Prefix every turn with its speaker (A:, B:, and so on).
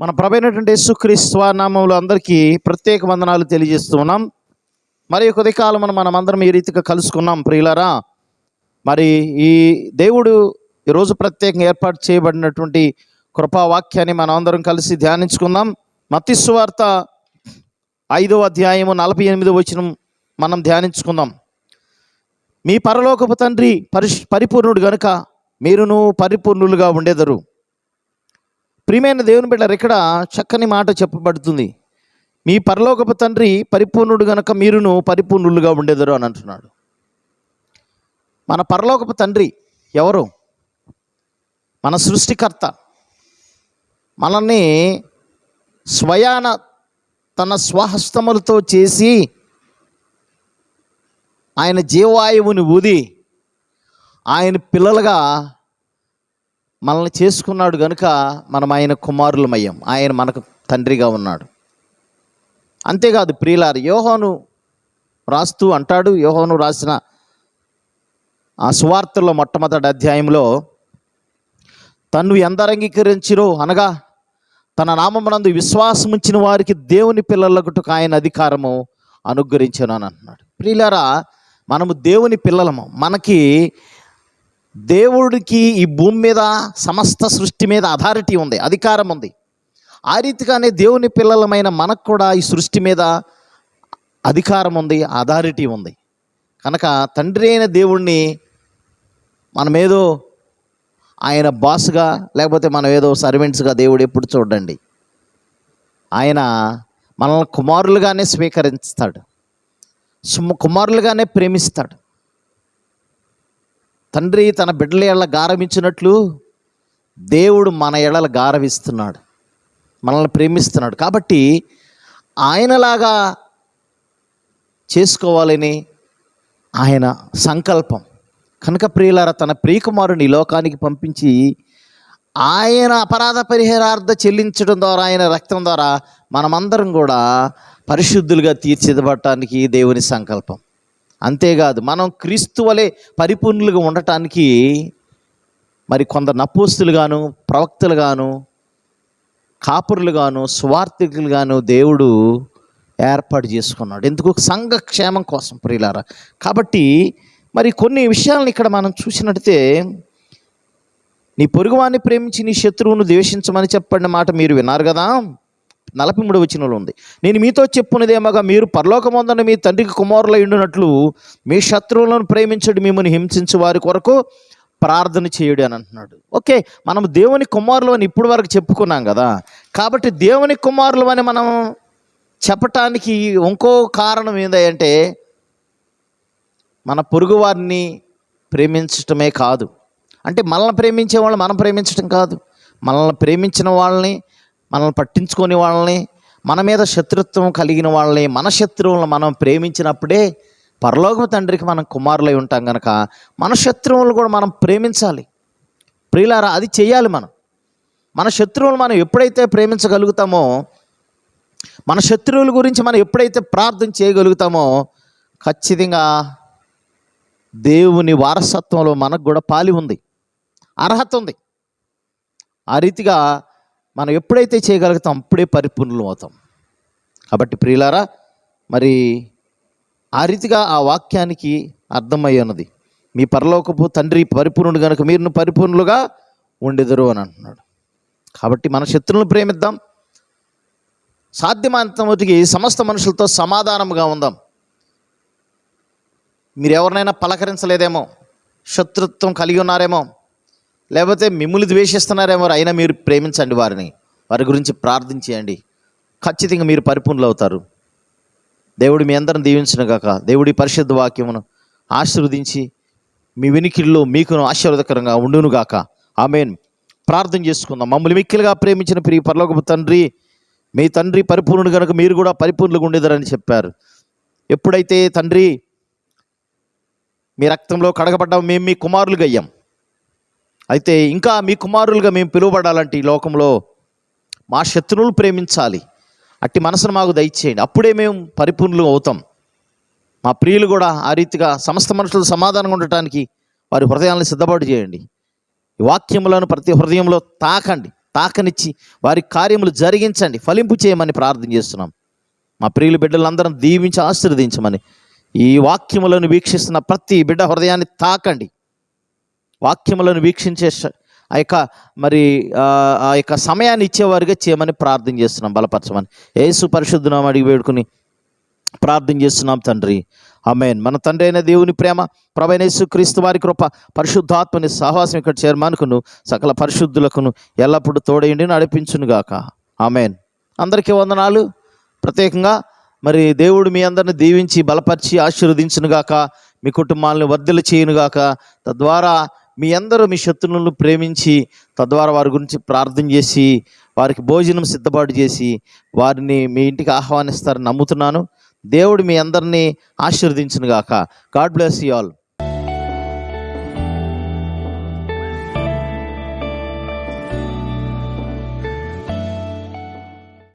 A: మన ప్రభైనటువంటి యేసుక్రీస్తు నామంలో అందరికీ ప్రత్యేక వందనాలు తెలియజేస్తూ ఉన్నాం. మరి కొద్ది కాలం మనం అందరం ఈ రీతిగా కలుసుకున్నాం ప్రియులరా. మరి ఈ దేవుడు ఈరోజు ప్రత్యేకంగా ఏర్పాటు చేయబడినటువంటి కృపావాక్యాన్ని మనం అందరం కలిసి ధ్యానించుకుందాం. మతిస్వార్త ఐదో అధ్యాయము నలభై ఎనిమిదో వచ్చిన మనం ధ్యానించుకుందాం. మీ పరలోకపు తండ్రి పరిష్ పరిపూర్ణుడు గనుక మీరును పరిపూర్ణులుగా ఉండేదరు. ప్రియమైన దేవుని బిడ్డలు ఇక్కడ చక్కని మాట చెప్పబడుతుంది. మీ పరలోకపు తండ్రి పరిపూర్ణుడు గనక మీరును పరిపూర్ణులుగా ఉండేదరు అని అంటున్నాడు. మన పరలోకపు తండ్రి ఎవరు? మన సృష్టికర్త. మనల్ని స్వయాన తన స్వహస్తములతో చేసి ఆయన జీవాయువుని ఊది ఆయన పిల్లలుగా మనల్ని చేసుకున్నాడు కనుక మనం ఆయన కుమారులమయ్యాం. ఆయన మనకు తండ్రిగా ఉన్నాడు. అంతేకాదు ప్రియులారు యోహోను రాస్తూ అంటాడు యోహోను రాసిన ఆ సువార్తల్లో మొట్టమొదటి అధ్యాయంలో తను ఎందరంగీకరించిరో అనగా తన నామమునందు విశ్వాసం ఉంచిన వారికి దేవుని పిల్లలకు ఆయన అధికారము అనుగ్రహించాను అని అంటున్నాడు. ప్రియులారా మనము దేవుని పిల్లలము. మనకి దేవుడికి ఈ భూమి మీద సమస్త సృష్టి మీద అథారిటీ ఉంది అధికారం ఉంది. ఆ రీతిగానే దేవుని పిల్లలమైన మనకు కూడా ఈ సృష్టి మీద అధికారం ఉంది అథారిటీ ఉంది. కనుక తండ్రి అయిన దేవుణ్ణి మనమేదో ఆయన బాస్గా లేకపోతే మనం ఏదో సర్వెంట్స్గా దేవుడు ఎప్పుడు చూడండి. ఆయన మనల్ని కుమారులుగానే స్వీకరిస్తాడు. కుమారులుగానే ప్రేమిస్తాడు. తండ్రి తన బిడ్డల ఎడల గారమించినట్లు దేవుడు మన ఎడల గారవిస్తున్నాడు మనల్ని ప్రేమిస్తున్నాడు. కాబట్టి ఆయనలాగా చేసుకోవాలని ఆయన సంకల్పం. కనుక ప్రియులార తన ప్రియకుమారుని లోకానికి పంపించి ఆయన అపరాధ పరిహారార్థ చెల్లించడం ద్వారా ఆయన రక్తం ద్వారా మనమందరం కూడా పరిశుద్ధులుగా తీర్చిదబడటానికి దేవుని సంకల్పం. అంతేకాదు మనం క్రీస్తు వలె పరిపూర్ణులుగా ఉండటానికి మరి కొందరు నపోస్తులుగాను ప్రవక్తలుగాను కాపురులుగాను స్వార్థికులుగాను దేవుడు ఏర్పాటు చేసుకున్నాడు. ఎందుకు? సంఘ క్షేమం కోసం ప్రియులారా. కాబట్టి మరి కొన్ని విషయాలను ఇక్కడ మనం చూసినట్టే నీ పొరుగువాన్ని ప్రేమించి నీ శత్రువును ద్వేషించమని చెప్పండి మాట మీరు విన్నారు కదా? నలభై మూడు వచనంలో ఉంది. నేను మీతో చెప్పున్నదేమగా మీరు పరలోకమందున మీ తండ్రికి కుమారులై ఉండినట్లు మీ శత్రువులను ప్రేమించడు మిమ్మల్ని హింసించు వారి కొరకు ప్రార్థన చేయుడు అని అంటున్నాడు. ఓకే మనం దేవుని కుమారులు అని ఇప్పుడు వరకు చెప్పుకున్నాం కదా. కాబట్టి దేవుని కుమారులు అని మనం చెప్పటానికి ఇంకో కారణం ఏంటంటే మన పొరుగు వారిని ప్రేమించటమే కాదు. అంటే మనల్ని ప్రేమించే వాళ్ళని మనం ప్రేమించటం కాదు. మనల్ని ప్రేమించిన వాళ్ళని మనల్ని పట్టించుకొని వాళ్ళని మన మీద శత్రుత్వం కలిగిన వాళ్ళని మన శత్రువులను మనం ప్రేమించినప్పుడే పరలోక తండ్రికి మనం కుమారులై ఉంటాం కనుక మన శత్రువులను కూడా మనం ప్రేమించాలి. ప్రియులారా అది చేయాలి మనం. మన శత్రువులు మనం ఎప్పుడైతే ప్రేమించగలుగుతామో మన శత్రువుల గురించి మనం ఎప్పుడైతే ప్రార్థన చేయగలుగుతామో ఖచ్చితంగా దేవుని వారసత్వంలో మనకు కూడా పాలి ఉంది. అర్హత ఉంది. ఆ రీతిగా మనం ఎప్పుడైతే చేయగలుగుతాం అప్పుడే పరిపూర్ణులు అవుతాం. కాబట్టి ప్రియులారా మరి ఆ రీతిగా ఆ వాక్యానికి అర్థమై ఉన్నది. మీ పరలోకపు తండ్రి పరిపూర్ణుడు కనుక మీరు పరిపూర్ణులుగా ఉండెదరు అని అంటున్నాడు. కాబట్టి మన శత్రువులను ప్రేమిద్దాం. సాధ్యమైనంతమటికి సమస్త మనుషులతో సమాధానముగా ఉందాం. మీరు ఎవరినైనా పలకరించలేదేమో? శత్రుత్వం కలిగి ఉన్నారేమో? లేకపోతే మిమ్మల్ని ద్వేషిస్తున్నారేమో అయినా మీరు ప్రేమించండి వారిని. వారి గురించి ప్రార్థించేయండి. ఖచ్చితంగా మీరు పరిపూర్ణులు అవుతారు. దేవుడు మీ అందరం దీవించిన గాక. దేవుడి పరిశుద్ధ వాక్యమును ఆశీర్వదించి మీ వెనికిల్లో మీకును ఆశీర్వదకరంగా ఉండును గాక. ఆమెన్. ప్రార్థన చేసుకుందాం. మమ్మల్ని మిక్కిలుగా ప్రేమించిన ప్రియ పరలోకపు తండ్రి మీ తండ్రి పరిపూర్ణుడు కనుక మీరు కూడా పరిపూర్ణులుగా ఉండేదారని చెప్పారు. ఎప్పుడైతే తండ్రి మీ రక్తంలో కడగబడ్డాం మేము మీ కుమారులుగా అయ్యాం. అయితే ఇంకా మీ కుమారులుగా మేము పిలువబడాలంటే ఈ లోకంలో మా శత్రువులు ప్రేమించాలి. అట్టి మనసును మాకు దయచేయండి. అప్పుడే మేము పరిపూర్ణులు అవుతాం. మా ప్రియులు కూడా ఆ రీతిగా సమస్త మనుషులు సమాధానంగా ఉండటానికి వారి హృదయాలను సిద్ధపాటు చేయండి. ఈ వాక్యములను ప్రతి హృదయంలో తాకండి. తాకనిచ్చి వారి కార్యములు జరిగించండి. ఫలింపు చేయమని ప్రార్థన చేస్తున్నాం. మా ప్రియులు బిడ్డలందరం దీవించి ఆశీర్వదించమని ఈ వాక్యములను వీక్షిస్తున్న ప్రతి బిడ్డ హృదయాన్ని తాకండి. వాక్యములను వీక్షించే ఆ యొక్క మరి ఆ యొక్క సమయాన్ని ఇచ్చేవారుగా చేయమని ప్రార్థన చేస్తున్నాం. బలపరచమని. ఏసు పరిశుద్ధనామం అడిగి వేడుకుని ప్రార్థన చేస్తున్నాం తండ్రి. ఆమేన్. మన తండ్రి అయిన దేవుని ప్రేమ ప్రభైనేసు క్రీస్తు వారి కృప పరిశుద్ధాత్మని సహవాసం ఇక్కడ చేరమానుకును సకల పరిశుద్ధులకును ఎల్లప్పుడూ తోడేయండి నడిపించునుగాక. ఆమెన్. అందరికీ వందనాలు. ప్రత్యేకంగా మరి దేవుడు మీ అందరిని దీవించి బలపరిచి ఆశీర్వదించునుగాక మీ కుటుంబాలను వర్ధలు చేయునుగాక తద్వారా మీ అందరూ మీ శత్రువులను ప్రేమించి తద్వారా వారి గురించి ప్రార్థన చేసి వారికి భోజనం సిద్ధపాటు చేసి వారిని మీ ఇంటికి ఆహ్వానిస్తారని నమ్ముతున్నాను. దేవుడు మీ అందరినీ ఆశీర్వదించునుగాక. God bless you all.